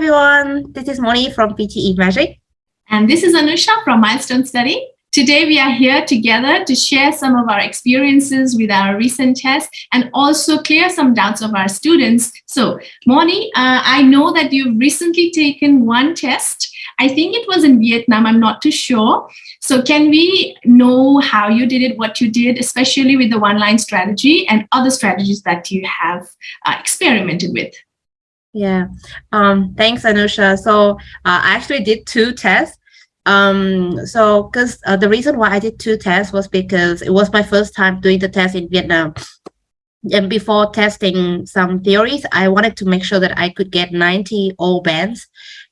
everyone. This is Moni from PTE Magic. And this is Anusha from Milestone Study. Today we are here together to share some of our experiences with our recent tests and also clear some doubts of our students. So Moni, uh, I know that you've recently taken one test. I think it was in Vietnam, I'm not too sure. So can we know how you did it, what you did, especially with the one-line strategy and other strategies that you have uh, experimented with? Yeah, um, thanks, Anusha. So uh, I actually did two tests. Um, so because uh, the reason why I did two tests was because it was my first time doing the test in Vietnam. And before testing some theories, I wanted to make sure that I could get 90 all bands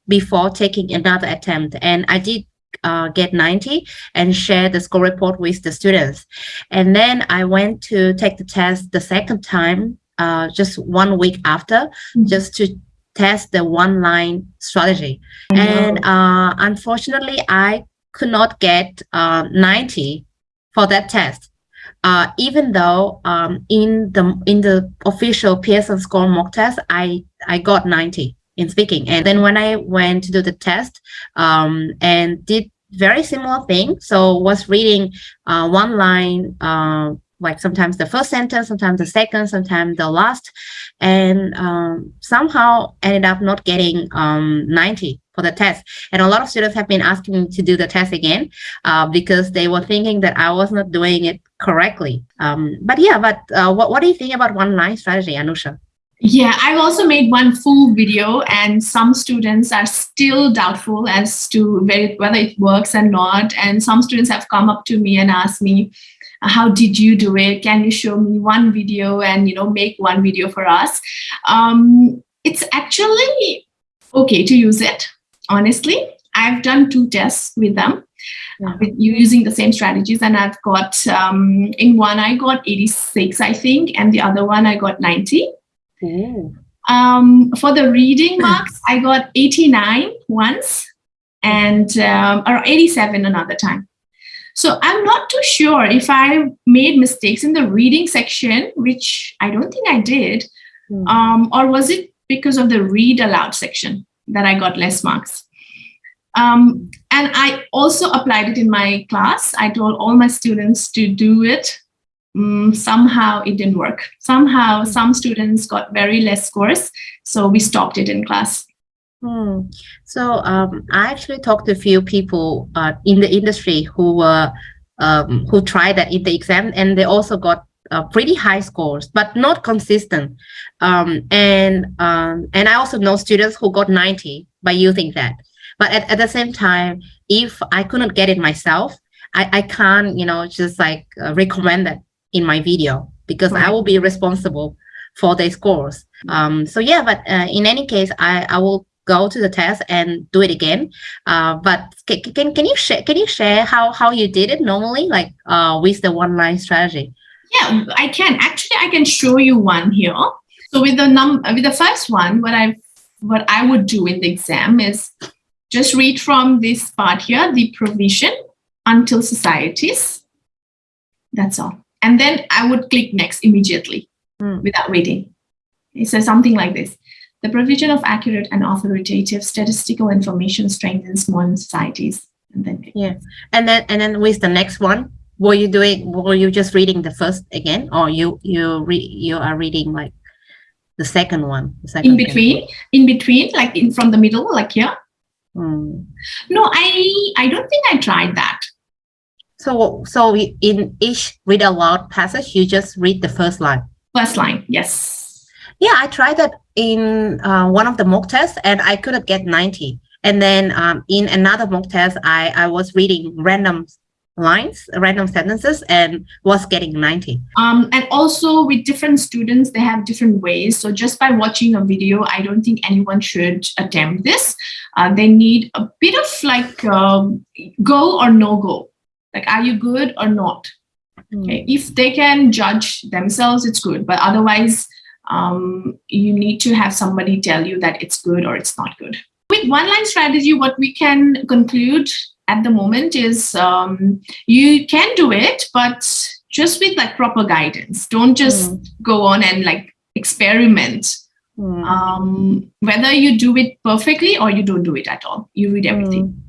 before taking another attempt. And I did uh, get 90 and share the score report with the students. And then I went to take the test the second time uh, just one week after, mm -hmm. just to test the one line strategy. And uh, unfortunately, I could not get uh, 90 for that test. Uh, even though um, in the in the official Pearson score mock test, I I got 90 in speaking. And then when I went to do the test um, and did very similar thing, so was reading uh, one line uh, like sometimes the first sentence, sometimes the second, sometimes the last, and um, somehow ended up not getting um, 90 for the test. And a lot of students have been asking me to do the test again uh, because they were thinking that I was not doing it correctly. Um, but yeah, but uh, what, what do you think about one line strategy, Anusha? Yeah, I've also made one full video and some students are still doubtful as to whether it works or not. And some students have come up to me and asked me, how did you do it? Can you show me one video and, you know, make one video for us? Um, it's actually okay to use it, honestly. I've done two tests with them. Yeah. with you using the same strategies and I've got um, in one I got 86 I think and the other one I got 90 um, for the reading marks I got 89 once and um, or 87 another time so I'm not too sure if I made mistakes in the reading section, which I don't think I did, mm. um, or was it because of the read aloud section that I got less marks? Um, and I also applied it in my class. I told all my students to do it. Um, somehow it didn't work. Somehow hmm. some students got very less scores. So we stopped it in class. Hmm. So um, I actually talked to a few people uh, in the industry who were um, who tried that in the exam, and they also got uh, pretty high scores, but not consistent. Um, and um, and I also know students who got 90 by using that. But at, at the same time, if I couldn't get it myself, I, I can't, you know, just like uh, recommend that in my video because right. I will be responsible for their scores. Um, so yeah, but uh, in any case, I, I will go to the test and do it again. Uh, but can, can, can you share can you share how how you did it normally, like uh, with the one line strategy? Yeah, I can actually I can show you one here. So with the num with the first one, what I what I would do in the exam is just read from this part here, the provision until societies. That's all. And then I would click next immediately mm. without waiting. It says something like this. The provision of accurate and authoritative statistical information strengthens modern societies. And then yeah, and then and then with the next one, were you doing? Were you just reading the first again, or you you re, you are reading like the second one? The second in between, in between, like in from the middle, like here. Hmm. No, I I don't think I tried that. So so in each read aloud passage, you just read the first line. First line, yes. Yeah, I tried that in uh, one of the mock tests and I couldn't get 90. And then um, in another mock test, I, I was reading random lines, random sentences, and was getting 90. Um, and also with different students, they have different ways. So just by watching a video, I don't think anyone should attempt this. Uh, they need a bit of like um, go or no go. Like, are you good or not? Hmm. Okay. If they can judge themselves, it's good. But otherwise, um, you need to have somebody tell you that it's good or it's not good. With one-line strategy, what we can conclude at the moment is um, you can do it, but just with like proper guidance. Don't just mm. go on and like experiment Mm. Um, whether you do it perfectly or you don't do it at all, you read everything. Mm.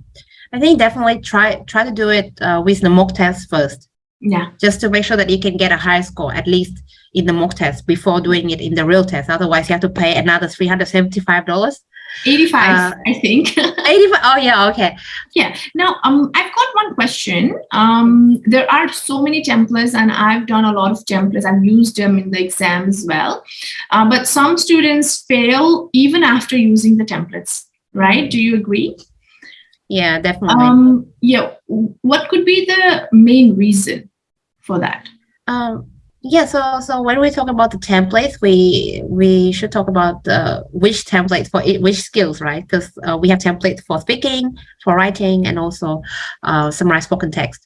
I think definitely try try to do it uh, with the mock test first. Yeah. Just to make sure that you can get a high score at least in the mock test before doing it in the real test. Otherwise, you have to pay another three hundred seventy five dollars. 85 uh, i think. 85 oh yeah okay. Yeah now um i've got one question. Um there are so many templates and i've done a lot of templates i've used them in the exam as well. Uh, but some students fail even after using the templates right? Do you agree? Yeah definitely. Um yeah what could be the main reason for that? Um yeah, so so when we talk about the templates, we we should talk about uh, which templates for it, which skills, right? Because uh, we have templates for speaking, for writing, and also uh, summarize spoken text,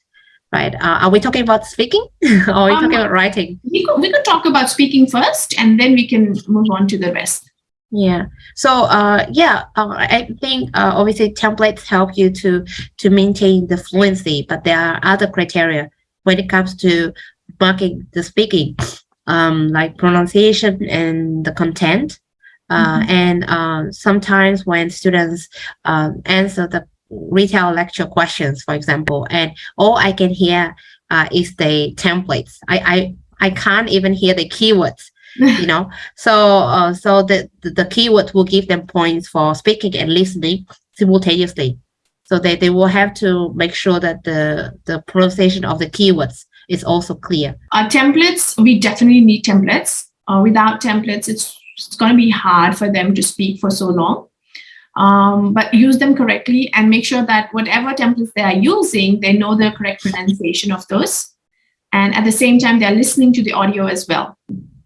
right? Uh, are we talking about speaking or are we um, talking about writing? We could, we could talk about speaking first, and then we can move on to the rest. Yeah. So uh, yeah, uh, I think uh, obviously templates help you to to maintain the fluency, but there are other criteria when it comes to marking the speaking, um, like pronunciation and the content. Uh, mm -hmm. And uh, sometimes when students um, answer the retell lecture questions, for example, and all I can hear uh, is the templates. I, I, I can't even hear the keywords, you know. So uh, so the, the, the keywords will give them points for speaking and listening simultaneously. So they, they will have to make sure that the, the pronunciation of the keywords is also clear. Uh, templates, we definitely need templates. Uh, without templates, it's, it's going to be hard for them to speak for so long. Um, but use them correctly and make sure that whatever templates they are using, they know the correct pronunciation of those. And at the same time, they're listening to the audio as well.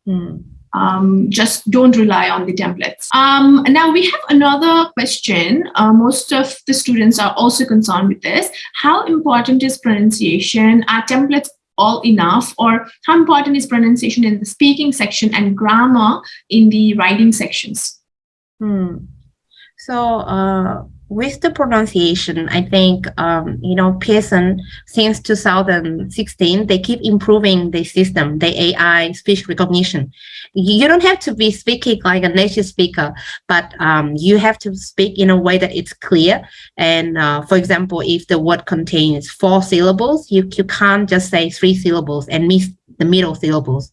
Hmm. Um, just don't rely on the templates. Um, now we have another question. Uh, most of the students are also concerned with this. How important is pronunciation? Are templates all enough or how important is pronunciation in the speaking section and grammar in the writing sections? Hmm. So uh, with the pronunciation, I think, um, you know, Pearson, since 2016, they keep improving the system, the AI speech recognition. You don't have to be speaking like a native speaker, but um, you have to speak in a way that it's clear. And uh, for example, if the word contains four syllables, you, you can't just say three syllables and miss the middle syllables.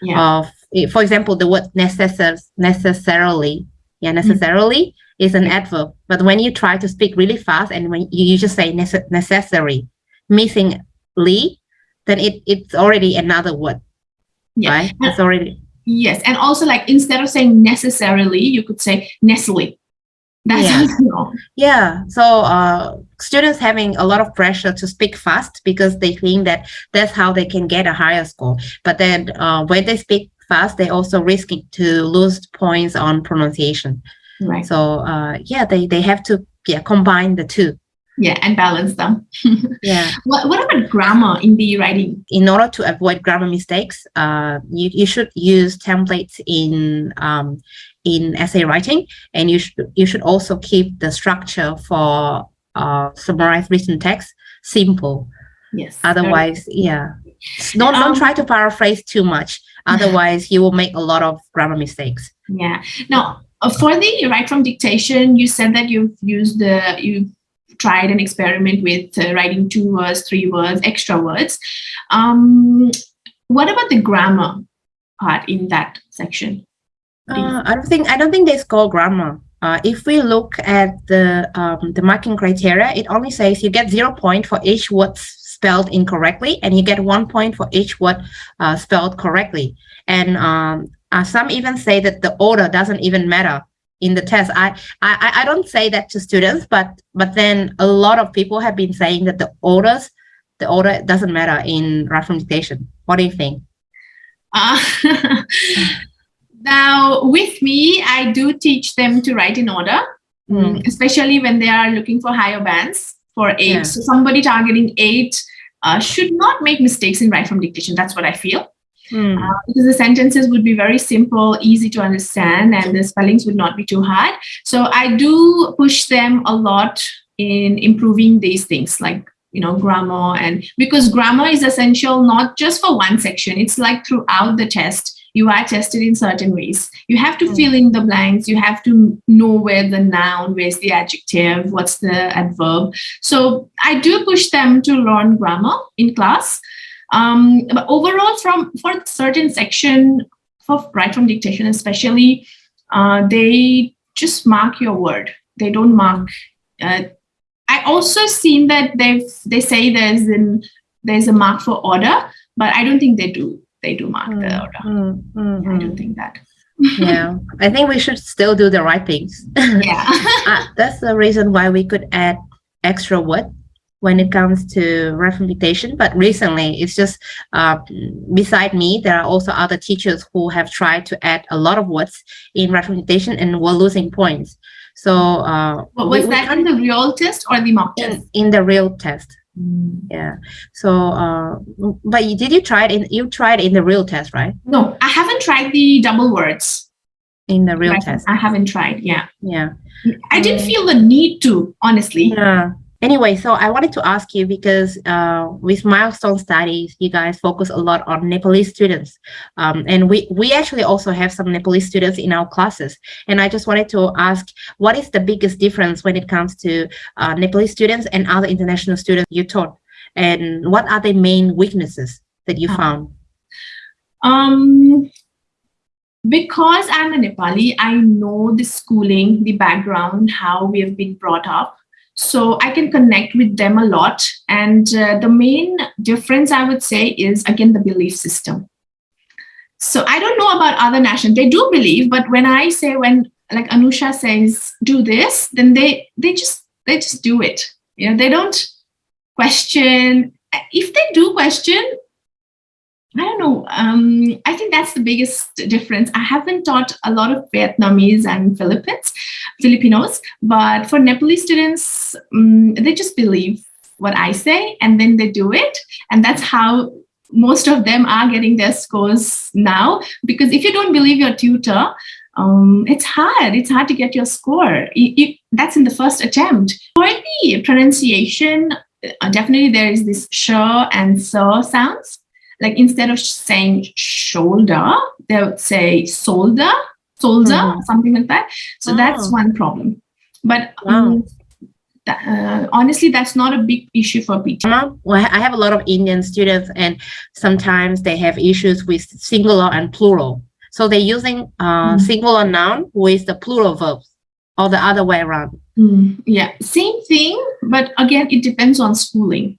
Yeah. Of, for example, the word necessar necessarily, yeah, necessarily, mm -hmm is an adverb. But when you try to speak really fast and when you, you just say nece necessary, missingly, then it, it's already another word. Yeah. Right? It's already. Yes. And also like instead of saying necessarily, you could say necessarily. That's yeah. yeah. So uh, students having a lot of pressure to speak fast because they think that that's how they can get a higher score. But then uh, when they speak fast, they also risking to lose points on pronunciation. Right. So uh, yeah, they, they have to yeah, combine the two. Yeah, and balance them. yeah. What, what about grammar in the writing? In order to avoid grammar mistakes, uh, you, you should use templates in um, in essay writing, and you should you should also keep the structure for uh, summarized written text simple. Yes. Otherwise, yeah. Don't um, don't try to paraphrase too much. Otherwise, you will make a lot of grammar mistakes. Yeah. Now, for the write from dictation, you said that you've used the, you've tried an experiment with uh, writing two words, three words, extra words. Um, what about the grammar part in that section? Uh, I don't think I don't think they score grammar. Uh, if we look at the um, the marking criteria, it only says you get zero point for each word spelled incorrectly, and you get one point for each word uh, spelled correctly. And um, uh, some even say that the order doesn't even matter in the test. I, I I don't say that to students, but but then a lot of people have been saying that the orders, the order doesn't matter in from dictation. What do you think? Uh, now, with me, I do teach them to write in order, mm. especially when they are looking for higher bands for eight. Yeah. So somebody targeting eight uh, should not make mistakes in write from dictation. That's what I feel. Mm. Uh, because the sentences would be very simple, easy to understand, and the spellings would not be too hard. So I do push them a lot in improving these things like you know grammar and because grammar is essential not just for one section it's like throughout the test you are tested in certain ways. You have to mm. fill in the blanks. You have to know where the noun, where's the adjective, what's the adverb. So I do push them to learn grammar in class. Um, but overall, from for certain section for write from dictation, especially, uh, they just mark your word. They don't mark. Uh, I also seen that they they say there's an there's a mark for order, but I don't think they do. They do mark mm, the order. Mm, mm, I don't think that. yeah, I think we should still do the right things. Yeah, uh, that's the reason why we could add extra word when it comes to dictation. But recently, it's just uh, beside me, there are also other teachers who have tried to add a lot of words in dictation and were losing points. So, uh, was we, that we, in the real test or the mock test? In, in the real test. Mm. Yeah. So, uh, but you, did you try it in? You tried in the real test, right? No, I haven't tried the double words. In the real test, I haven't tried. Yeah. Yeah. I didn't feel the need to, honestly. Yeah anyway, so I wanted to ask you because uh, with milestone studies, you guys focus a lot on Nepalese students. Um, and we, we actually also have some Nepalese students in our classes. And I just wanted to ask, what is the biggest difference when it comes to uh, Nepalese students and other international students you taught? And what are the main weaknesses that you uh-huh. found? Um, because I'm a Nepali, I know the schooling, the background, how we have been brought up so I can connect with them a lot. And uh, the main difference I would say is, again, the belief system. So I don't know about other nations. They do believe, but when I say, when like Anusha says, do this, then they, they just, they just do it. You know, they don't question. If they do question, I don't know. Um, I think that's the biggest difference. I haven't taught a lot of Vietnamese and Philippines, Filipinos, but for Nepalese students, um, they just believe what I say and then they do it. And that's how most of them are getting their scores now. Because if you don't believe your tutor, um, it's hard. It's hard to get your score. That's in the first attempt. For the pronunciation, uh, definitely there is this sh and so sounds like instead of saying shoulder, they would say solder, soldier, mm. something like that. So oh. that's one problem. But um, uh, honestly, that's not a big issue for PT. Well, I have a lot of Indian students, and sometimes they have issues with singular and plural. So they're using uh, mm. singular noun with the plural verbs, or the other way around. Mm. Yeah, same thing, but again, it depends on schooling.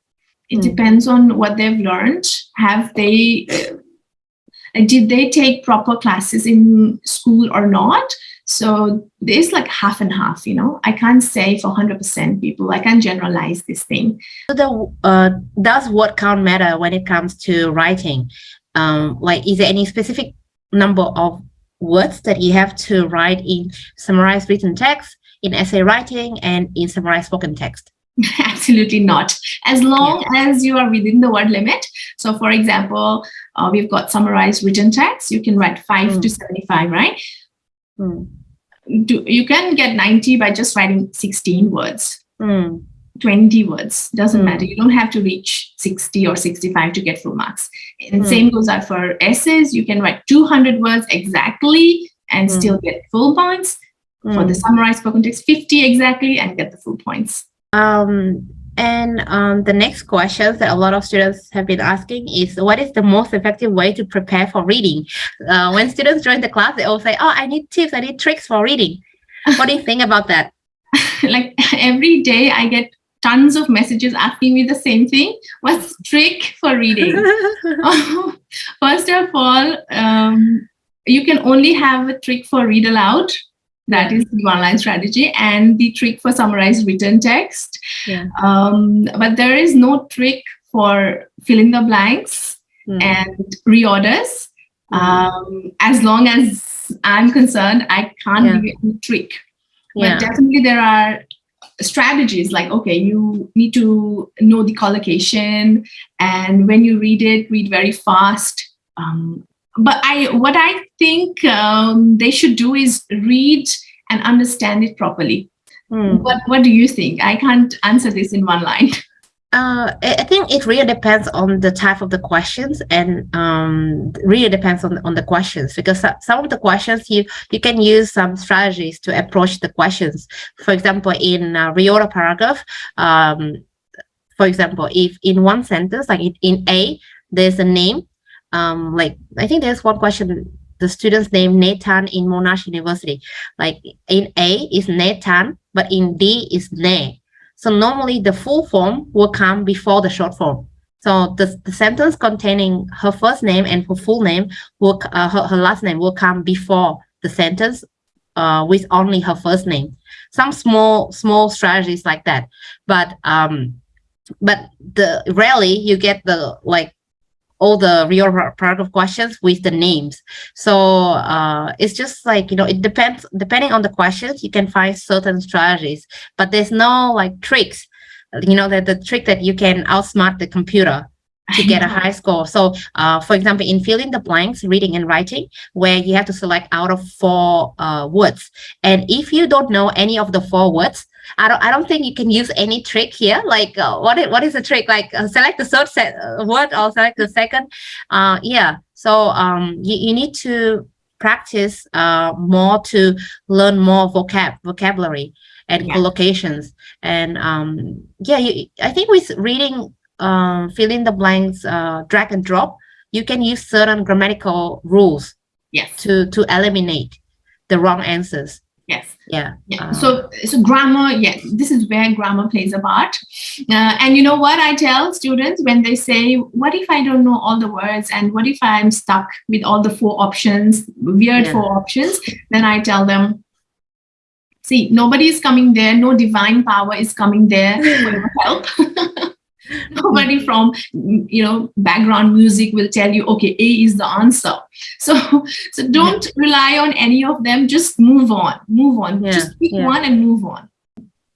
It mm. depends on what they've learned. Have they, uh, did they take proper classes in school or not? So there's like half and half, you know, I can't say for 100% people, I can't generalize this thing. So the, uh, does what count matter when it comes to writing? Um, like, is there any specific number of words that you have to write in summarized written text, in essay writing, and in summarized spoken text? Absolutely not. As long yeah. as you are within the word limit. So for example, uh, we've got summarized written text. You can write 5 mm. to 75, right? Mm. Do, you can get 90 by just writing 16 words. Mm. 20 words doesn't mm. matter you don't have to reach 60 or 65 to get full marks and mm. same goes out for essays you can write 200 words exactly and mm. still get full points for the summarized spoken text 50 exactly and get the full points um, and um, the next question that a lot of students have been asking is, what is the most effective way to prepare for reading? Uh, when students join the class, they all say, oh, I need tips, I need tricks for reading. What do you think about that? like every day I get tons of messages asking me the same thing. What's trick for reading? First of all, um, you can only have a trick for read aloud that is the one-line strategy and the trick for summarized written text. Yeah. Um, but there is no trick for fill in the blanks mm. and reorders. Mm. Um, as long as I'm concerned, I can't yeah. give you any trick. Yeah. But definitely there are strategies like, okay, you need to know the collocation and when you read it, read very fast. Um, but I, what I think um, they should do is read and understand it properly. Mm. What What do you think? I can't answer this in one line. Uh, I think it really depends on the type of the questions and um, really depends on, on the questions because some of the questions you, you can use some strategies to approach the questions. For example, in a reorder paragraph, um, for example, if in one sentence, like in, in A, there's a name, um, like I think there's one question, the student's name Nathan in Monash University. Like in A is Nathan, but in D is Ne. So normally the full form will come before the short form. So the, the sentence containing her first name and her full name will uh, her, her last name will come before the sentence uh, with only her first name. Some small small strategies like that, but um, but the rarely you get the like all the real part of questions with the names. So uh, it's just like, you know, it depends, depending on the questions, you can find certain strategies, but there's no like tricks, you know, that the trick that you can outsmart the computer to get a high score. So uh, for example, in fill in the blanks, reading and writing, where you have to select out of four uh, words. And if you don't know any of the four words, I don't I don't think you can use any trick here. Like uh, what is what is the trick? Like uh, select the third set, uh, word or select the second. Uh, yeah. So um, you, you need to practice uh, more to learn more vocab vocabulary and yeah. collocations. And um, yeah, you, I think with reading, um, fill in the blanks, uh, drag and drop, you can use certain grammatical rules. Yes. To to eliminate the wrong answers. Yes. Yeah. yeah. Uh, so, so grammar, yes, this is where grammar plays a part. Uh, and you know what I tell students when they say, what if I don't know all the words and what if I'm stuck with all the four options, weird yeah. four options, then I tell them, see, nobody is coming there. No divine power is coming there help. nobody from you know background music will tell you okay a is the answer so so don't yeah. rely on any of them just move on move on yeah. just pick yeah. one and move on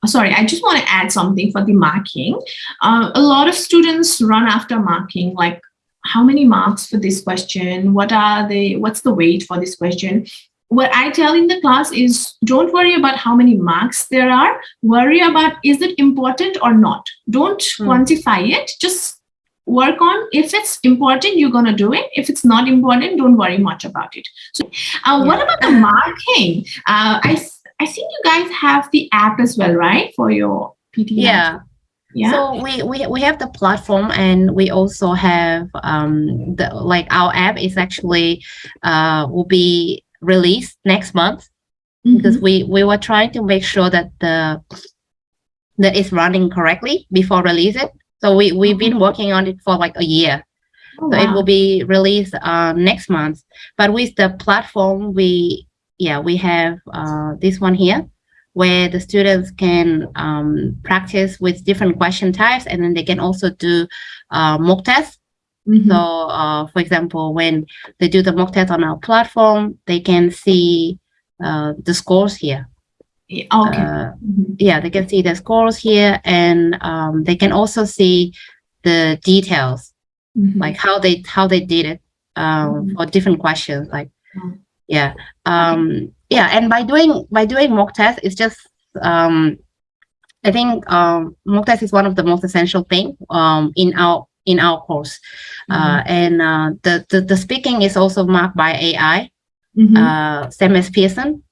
sorry i just want to add something for the marking uh, a lot of students run after marking like how many marks for this question what are they what's the weight for this question what I tell in the class is don't worry about how many marks there are. Worry about is it important or not. Don't mm. quantify it. Just work on if it's important, you're going to do it. If it's not important, don't worry much about it. So uh, yeah. what about the marking? Uh, I, I think you guys have the app as well, right? For your PTE. Yeah. Yeah. So we, we we have the platform and we also have um the like our app is actually uh will be release next month mm -hmm. because we we were trying to make sure that the that it's running correctly before release it. So we we've been mm-hmm. working on it for like a year. Oh, so wow. it will be released uh, next month. But with the platform, we yeah we have uh, this one here where the students can um, practice with different question types and then they can also do uh, mock tests Mm -hmm. So, uh, for example, when they do the mock test on our platform, they can see uh, the scores here. Yeah, okay. Uh, mm -hmm. Yeah, they can see the scores here, and um, they can also see the details, mm -hmm. like how they how they did it um, mm-hmm. for different questions. Like, yeah, um, yeah, and by doing by doing mock test, it's just um, I think um, mock test is one of the most essential thing um, in our in our course. Mm -hmm. uh, and uh, the, the, the speaking is also marked by AI, mm -hmm. uh, same as Pearson.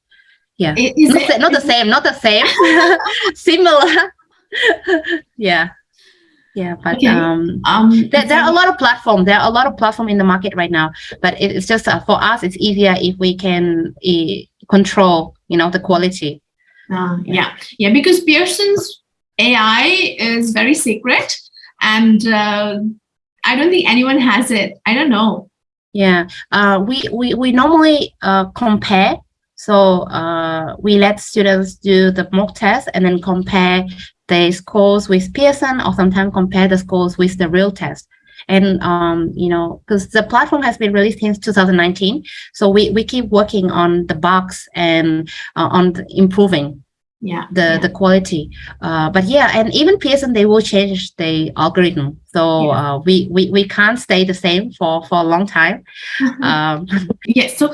Yeah, is not, it, not the same, not the same, similar. yeah. Yeah, but okay. um, um, there, there are a lot of platform. There are a lot of platform in the market right now. But it's just uh, for us, it's easier if we can uh, control, you know, the quality. Uh, yeah, yeah, because Pearson's AI is very secret and uh, I don't think anyone has it. I don't know. Yeah, uh, we, we, we normally uh, compare. So uh, we let students do the mock test and then compare the scores with Pearson or sometimes compare the scores with the real test. And, um, you know, because the platform has been released since 2019. So we, we keep working on the bugs and uh, on improving yeah the yeah. the quality uh, but yeah and even pearson they will change the algorithm so yeah. uh, we, we we can't stay the same for for a long time um yes so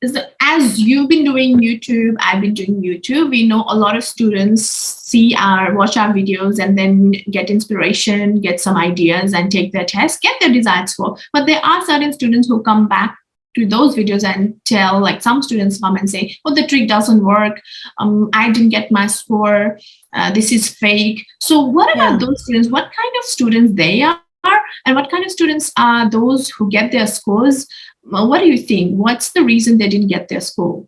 is that as you've been doing YouTube, I've been doing YouTube. We know a lot of students see our watch our videos and then get inspiration, get some ideas, and take their test, get their desired score. But there are certain students who come back to those videos and tell like some students come and say oh the trick doesn't work. Um i didn't get my score. Uh, this is fake. So what about Yeah. those students? What kind of students they are? And what kind of students are those who get their scores? What do you think? What's the reason they didn't get their score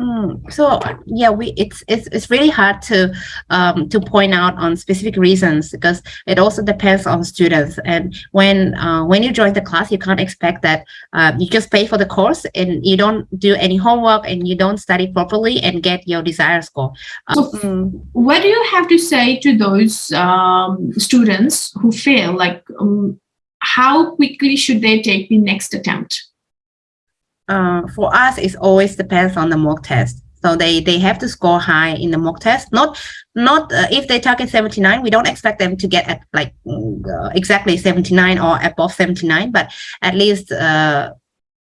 Mm, so yeah, we it's it's it's really hard to um, to point out on specific reasons because it also depends on students. And when uh, when you join the class, you can't expect that uh, you just pay for the course and you don't do any homework and you don't study properly and get your desired score. Uh, So- what do you have to say to those um, students who fail like um, how quickly should they take the next attempt uh, for us, it always depends on the mock test. So they they have to score high in the mock test. Not not uh, if they target 79, we don't expect them to get at like mm, uh, exactly 79 or above 79, but at least uh,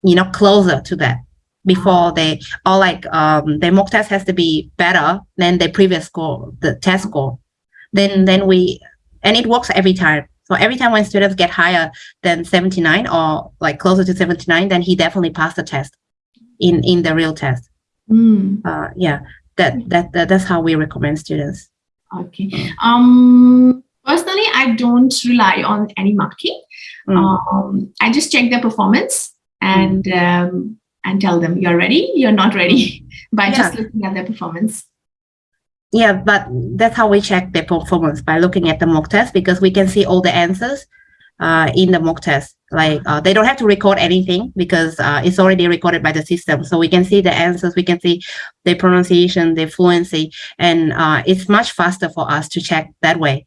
you know closer to that before they or like um their mock test has to be better than their previous score, the test score. Then then we and it works every time. So every time when students get higher than 79 or like closer to 79, then he definitely passed the test in in the real test. Hmm. Uh, yeah, that, that that that's how we recommend students. Okay. Um, personally, I don't rely on any marking. Mm. Um, I just check their performance and um, and tell them you're ready, you're not ready by just looking at their performance. Yeah, but that's how we check their performance by looking at the mock test because we can see all the answers uh, in the mock test. Like uh, they don't have to record anything because uh, it's already recorded by the system. So we can see the answers, we can see their pronunciation, their fluency, and uh, it's much faster for us to check that way.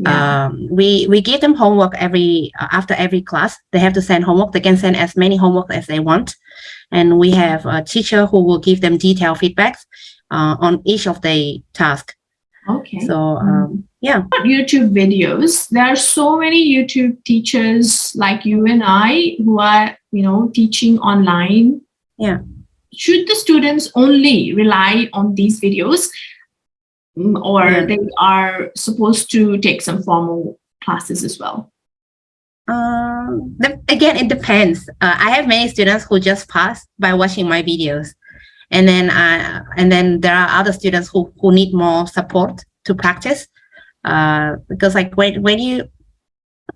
Yeah. um, we we give them homework every uh, after every class they have to send homework they can send as many homework as they want and we have a teacher who will give them detailed feedbacks uh, on each of the task okay. so um, yeah YouTube videos. There are so many YouTube teachers like you and I who are, you know, teaching online. Yeah. Should the students only rely on these videos or Yeah. they are supposed to take some formal classes as well? the, again it depends uh, i have many students who just pass by watching my videos and then uh, and then there are other students who who need more support to practice uh, because like when when you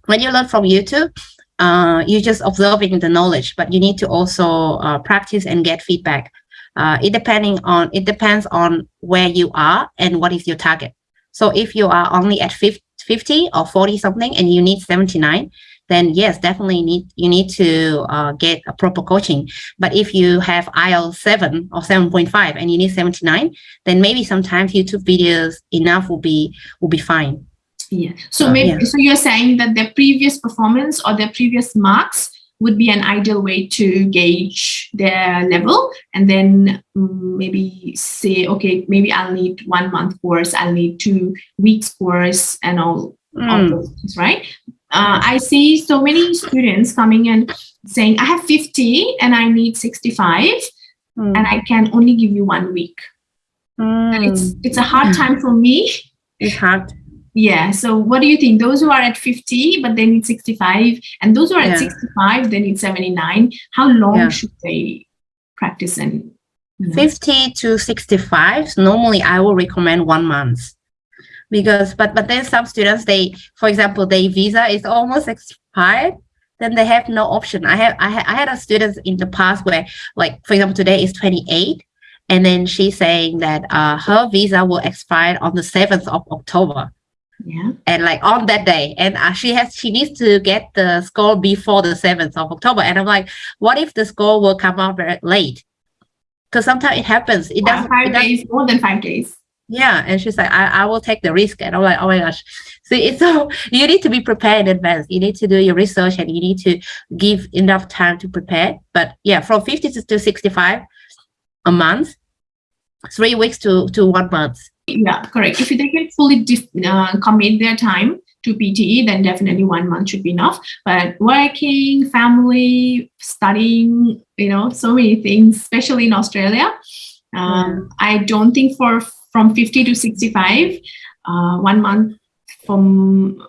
when you learn from youtube uh, you're just observing the knowledge but you need to also uh, practice and get feedback uh, it depending on it depends on where you are and what is your target so if you are only at 50, 50 or 40 something and you need 79 then yes, definitely need you need to uh, get a proper coaching. But if you have IELTS 7 or 7.5 and you need 79, then maybe sometimes YouTube videos enough will be will be fine. Yeah. So Uh, maybe yeah. so you're saying that their previous performance or their previous marks would be an ideal way to gauge their level and then mm, maybe say okay maybe i'll need one month course i'll need two weeks course and all, all Mm, those things right? Uh, i see so many students coming and saying i have 50 and i need 65 mm, and i can only give you one week. And it's mm. it's a hard time for me. It's hard. Yeah. So what do you think? Those who are at 50, but they need 65, and those who are at 65, they need 79. How long Yeah. should they practice and know? 50 to 65 normally i will recommend one month because but but then some students they for example their visa is almost expired then they have no option i have i, ha- I had a student in the past where like for example today is 28 and then she's saying that uh, her visa will expire on the 7th of october Yeah. and like on that day and uh, she has she needs to get the score before the 7th of october. And i'm like what if the score will come out very late? Because sometimes it happens. It doesn't, five it doesn't days, more than five days. yeah. And she's like I, I will take the risk. And i'm like oh my gosh. So it's so you need to be prepared in advance. You need to do your research and you need to give enough time to prepare. But yeah from 50 to, to 65 a month three weeks to to one month Yeah, correct. If they can fully uh, commit their time, to PTE, then definitely one month should be enough. But working, family, studying, you know, so many things, especially in Australia. Um, I don't think for from 50 to 65, uh, one month from,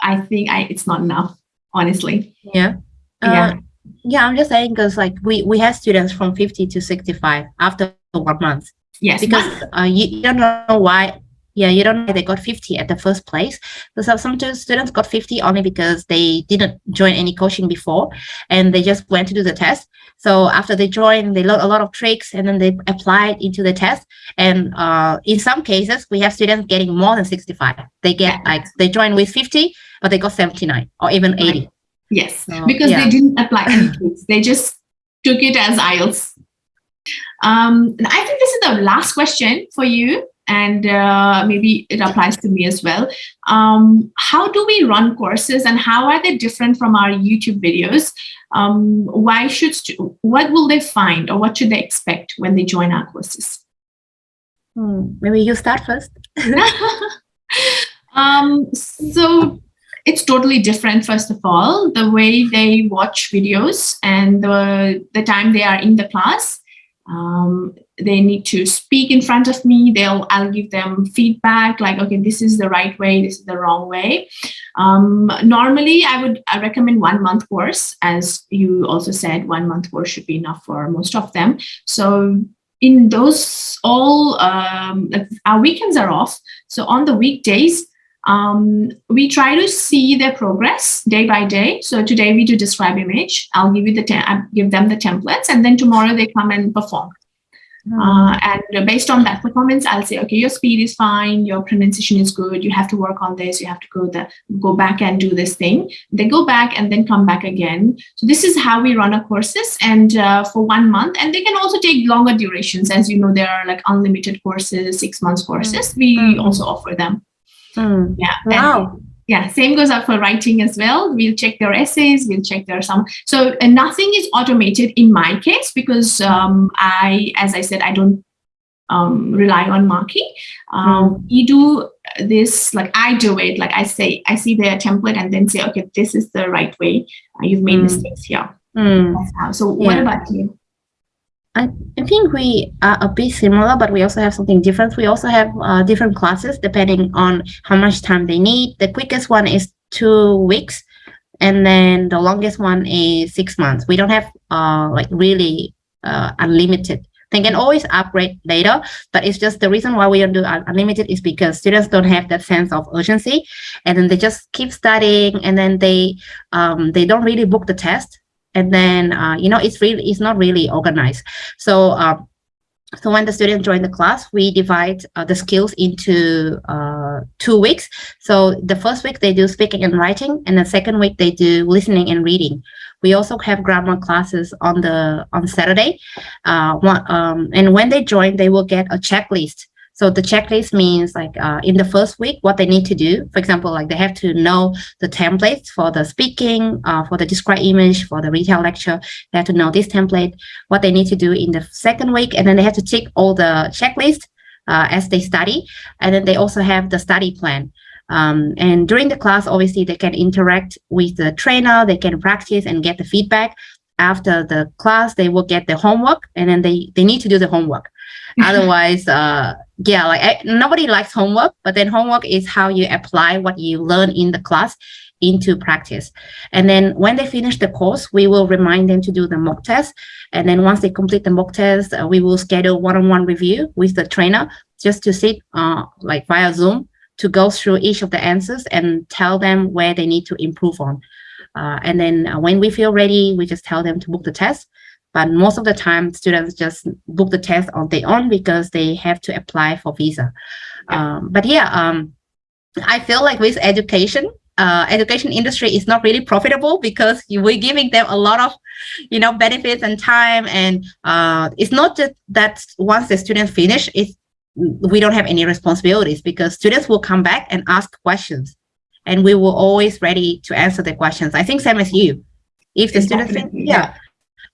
I think I, it's not enough, honestly. Yeah. Uh, yeah. Yeah, I'm just saying because like we, we have students from 50 to 65 after one month. Yes. Because uh, you, you don't know why yeah, you don't know they got 50 at the first place. So some students got 50 only because they didn't join any coaching before and they just went to do the test. So after they joined, they learned a lot of tricks and then they applied into the test. And uh, in some cases, we have students getting more than 65. They get like, they join with 50, but they got 79 or even 80. Yes, so, because yeah. they didn't apply any tricks. They just took it as IELTS. Um, and I think this is the last question for you and uh, maybe it applies to me as well. Um, how do we run courses and how are they different from our YouTube videos? Um, why should, what will they find or what should they expect when they join our courses? Hmm, maybe you start first. um, so it's totally different, first of all, the way they watch videos and the, the time they are in the class. Um, they need to speak in front of me. They'll i'll give them feedback like okay this is the right way this is the wrong way. Um, normally i would I recommend one month course as you also said one month course should be enough for most of them. So in those all um, our weekends are off. So on the weekdays um, we try to see their progress day by day. So today we do describe image. I'll give you the I give them the templates, and then tomorrow they come and perform. Hmm. Uh, and based on that performance, I'll say, okay, your speed is fine, your pronunciation is good, you have to work on this, you have to go the go back and do this thing. They go back and then come back again. So this is how we run our courses and uh, for one month. And they can also take longer durations. As you know, there are like unlimited courses, six months courses. We mm. also offer them. Mm. Yeah. Wow. And, yeah, same goes up for writing as well. We'll check their essays, we'll check their some. So nothing is automated in my case because um, I, as I said, I don't um, rely on marking. Um, mm. We do this, like I do it, like I say, I see their template and then say, okay, this is the right way. Uh, you've made mm. mistakes here. Mm. So what yeah. about you? I, think we are a bit similar, but we also have something different. We also have uh, different classes depending on how much time they need. The quickest one is two weeks, and then the longest one is six months. We don't have uh, like really uh, unlimited. They can always upgrade later, but it's just the reason why we don't do unlimited is because students don't have that sense of urgency, and then they just keep studying, and then they um, they don't really book the test and then uh, you know it's really it's not really organized. So uh, so when the students join the class we divide uh, the skills into uh, two weeks. So the first week they do speaking and writing and the second week they do listening and reading. We also have grammar classes on the on saturday. Uh, one, um, and when they join they will get a checklist so the checklist means like uh, in the first week, what they need to do. For example, like they have to know the templates for the speaking, uh, for the describe image, for the retell lecture. They have to know this template, what they need to do in the second week, and then they have to tick all the checklist uh, as they study. And then they also have the study plan. Um, and during the class, obviously, they can interact with the trainer, they can practice and get the feedback. After the class, they will get the homework, and then they, they need to do the homework. Otherwise, uh, yeah, like I, nobody likes homework, but then homework is how you apply what you learn in the class into practice. And then when they finish the course, we will remind them to do the mock test. And then once they complete the mock test, uh, we will schedule one-on-one -on -one review with the trainer just to sit uh, like via Zoom to go through each of the answers and tell them where they need to improve on. Uh, and then uh, when we feel ready, we just tell them to book the test. But most of the time, students just book the test on their own because they have to apply for visa. Um, but yeah, um, I feel like with education, uh, education industry is not really profitable because we're giving them a lot of, you know, benefits and time. And uh, it's not just that once the students finish, it's, we don't have any responsibilities because students will come back and ask questions and we will always ready to answer the questions. I think same as you. If the students, yeah,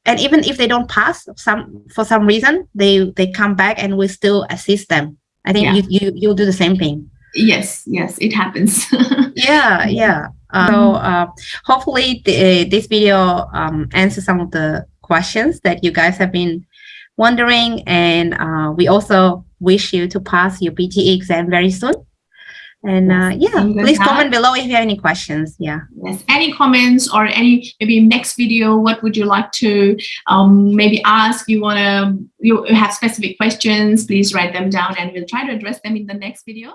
and even if they don't pass some for some reason they they come back and we still assist them. I think yeah. you, you you'll do the same thing. Yes yes it happens. Yeah yeah. Uh, so uh, hopefully the, this video um, answers some of the questions that you guys have been wondering. And uh, we also wish you to pass your PTE exam very soon and uh, yeah please comment below if you have any questions. Yeah. Yes. Any comments or any maybe next video what would you like to um, maybe ask? You want to you have specific questions please write them down and we'll try to address them in the next video